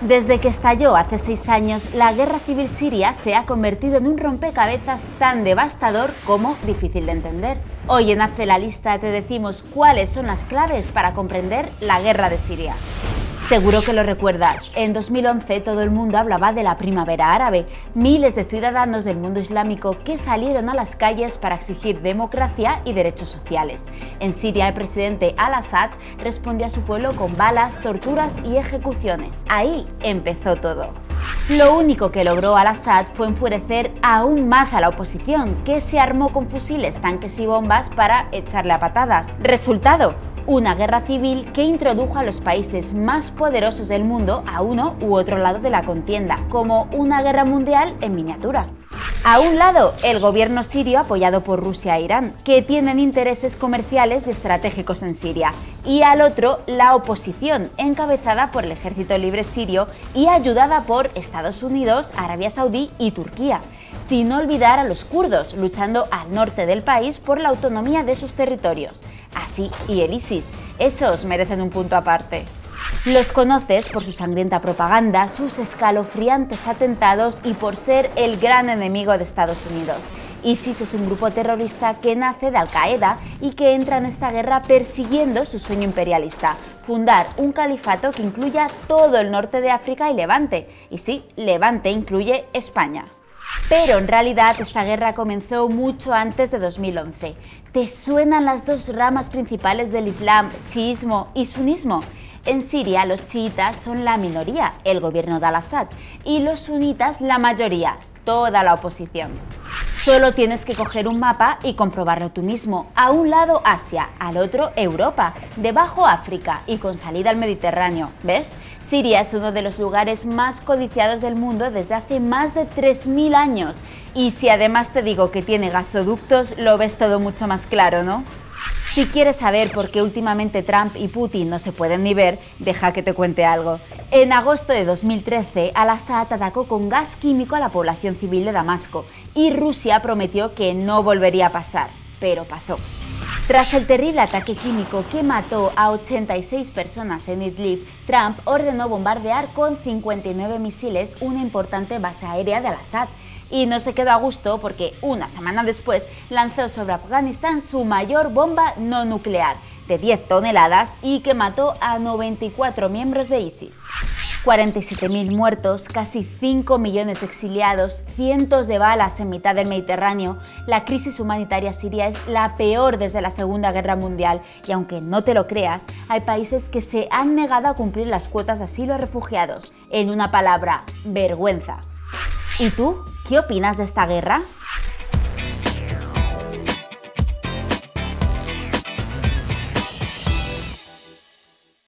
Desde que estalló hace seis años, la guerra civil siria se ha convertido en un rompecabezas tan devastador como difícil de entender. Hoy en Hazte la Lista te decimos cuáles son las claves para comprender la guerra de Siria. Seguro que lo recuerdas, en 2011 todo el mundo hablaba de la primavera árabe, miles de ciudadanos del mundo islámico que salieron a las calles para exigir democracia y derechos sociales. En Siria el presidente al-Assad respondió a su pueblo con balas, torturas y ejecuciones. Ahí empezó todo. Lo único que logró al-Assad fue enfurecer aún más a la oposición, que se armó con fusiles, tanques y bombas para echarle a patadas. Resultado, una guerra civil que introdujo a los países más poderosos del mundo a uno u otro lado de la contienda, como una guerra mundial en miniatura. A un lado, el gobierno sirio apoyado por Rusia e Irán, que tienen intereses comerciales y estratégicos en Siria, y al otro, la oposición, encabezada por el Ejército Libre Sirio y ayudada por Estados Unidos, Arabia Saudí y Turquía, sin olvidar a los kurdos, luchando al norte del país por la autonomía de sus territorios. Así y el ISIS, esos merecen un punto aparte. Los conoces por su sangrienta propaganda, sus escalofriantes atentados y por ser el gran enemigo de Estados Unidos. ISIS es un grupo terrorista que nace de Al-Qaeda y que entra en esta guerra persiguiendo su sueño imperialista, fundar un califato que incluya todo el norte de África y Levante. Y sí, Levante incluye España. Pero en realidad esta guerra comenzó mucho antes de 2011. ¿Te suenan las dos ramas principales del Islam, chiismo y sunismo? En Siria los chiitas son la minoría, el gobierno de al-Assad, y los sunitas la mayoría, toda la oposición. Solo tienes que coger un mapa y comprobarlo tú mismo. A un lado Asia, al otro Europa, debajo África y con salida al Mediterráneo. ¿Ves? Siria es uno de los lugares más codiciados del mundo desde hace más de 3.000 años. Y si además te digo que tiene gasoductos, lo ves todo mucho más claro, ¿no? Si quieres saber por qué últimamente Trump y Putin no se pueden ni ver, deja que te cuente algo. En agosto de 2013, Al-Assad atacó con gas químico a la población civil de Damasco y Rusia prometió que no volvería a pasar, pero pasó. Tras el terrible ataque químico que mató a 86 personas en Idlib, Trump ordenó bombardear con 59 misiles una importante base aérea de Al-Assad y no se quedó a gusto porque una semana después lanzó sobre Afganistán su mayor bomba no nuclear, de 10 toneladas y que mató a 94 miembros de ISIS. 47.000 muertos, casi 5 millones exiliados, cientos de balas en mitad del Mediterráneo, la crisis humanitaria siria es la peor desde la Segunda Guerra Mundial y aunque no te lo creas, hay países que se han negado a cumplir las cuotas de asilo a refugiados. En una palabra, vergüenza. ¿Y tú? ¿Qué opinas de esta guerra?